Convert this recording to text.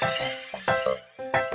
あっ。